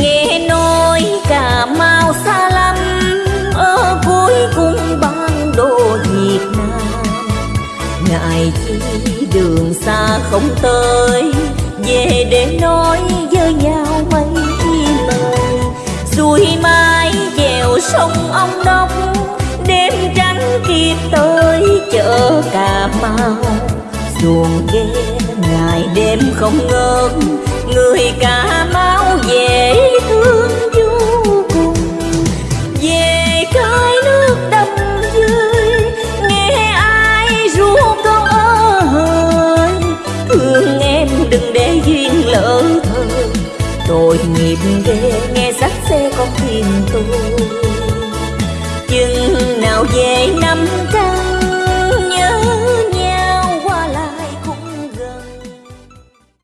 nghe nói cà mau xa lắm ở cuối cùng ban đô việt nam. Ngại chi đường xa không tới, về để nói với nhau mấy lời. Xuôi mai dèo sông ông đốc đêm trắng kịp tới chợ cà mau xuồng ghe ngày đêm không ngớt, người cà cái nước đầm dơi nghe ai ru con ơi. Thương em đừng để duyên lỡ thời tội nghiệp ghê, nghe sắc xe con tìm tôi. Chừng nào về năm cao